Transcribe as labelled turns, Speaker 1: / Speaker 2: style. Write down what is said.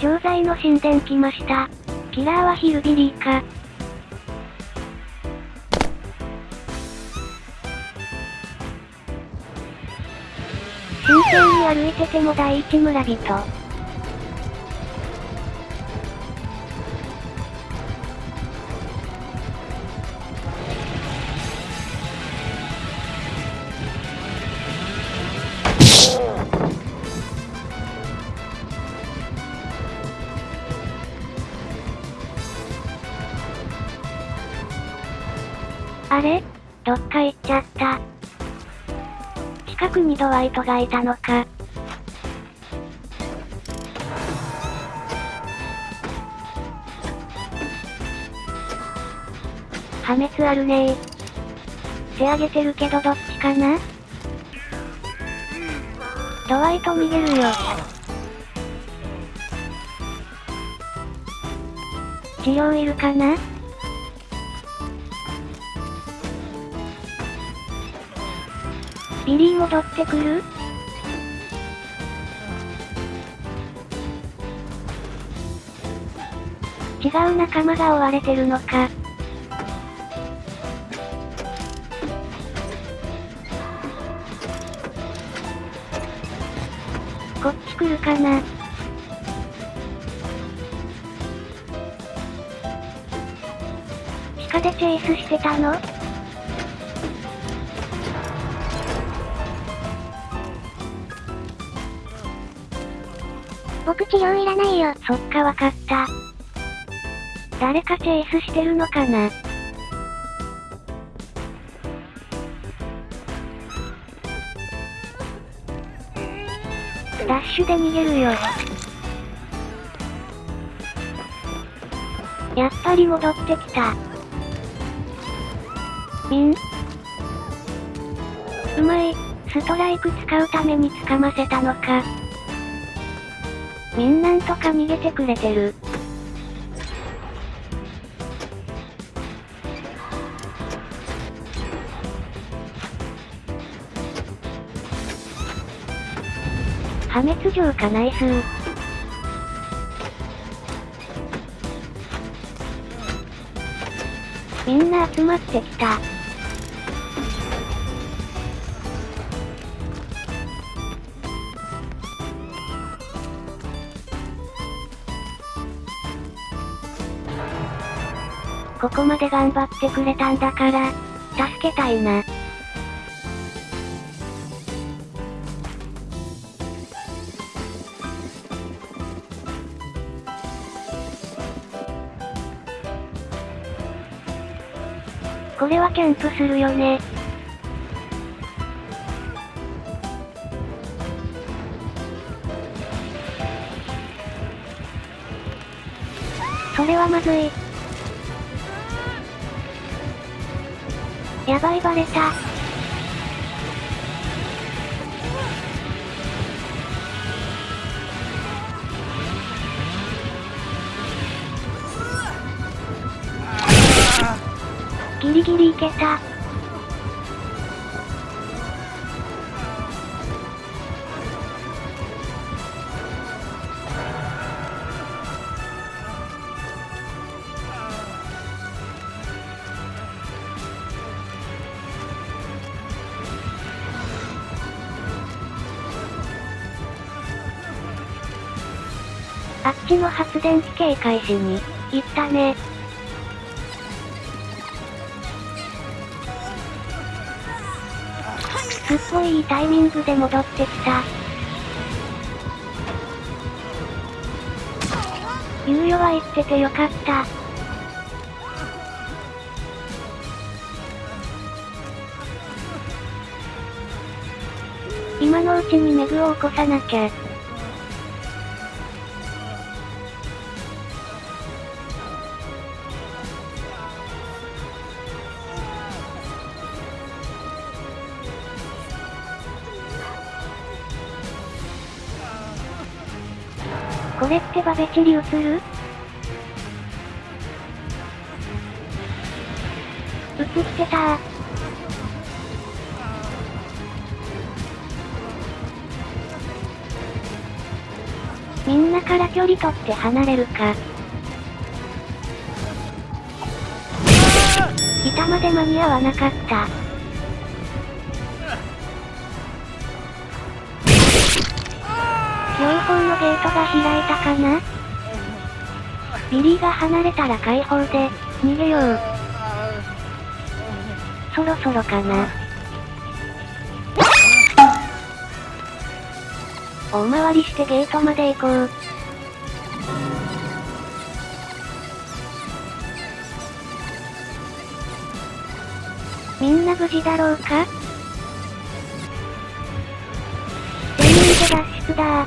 Speaker 1: 錠剤の神殿来ました。キラーはヒルビリーか。真剣に歩いてても第一村人。あれ？どっか行っちゃった。近くにドワイトがいたのか。破滅あるねー。手上げてるけどどっちかな？ドワイト逃げるよ。治療いるかな？ビリー戻ってくる？違う仲間が追われてるのか？こっち来るかな？地下でチェイスしてたの？
Speaker 2: 僕治療いらないよ。
Speaker 1: そっかわかった。誰かチェイスしてるのかな？ダッシュで逃げるよ。やっぱり戻ってきた。みん？うまい、ストライク使うために掴ませたのか。みんなんとか逃げてくれてる。破滅状かナイスー。みんな集まってきた。ここまで頑張ってくれたんだから、助けたいな。これはキャンプするよね。それはまずい。やばいバレた。ギリギリいけた。あっちの発電機警戒しに、行ったね。すっごいいいタイミングで戻ってきた。猶予は言っててよかった。今のうちにメグを起こさなきゃ。これってバベチリ映る？映ってたみんなから距離取って離れるか。板まで間に合わなかった。ゲートが開いたかな？ビリーが離れたら解放で、逃げよう。そろそろかな。大回りしてゲートまで行こう。みんな無事だろうか？全員で脱出だ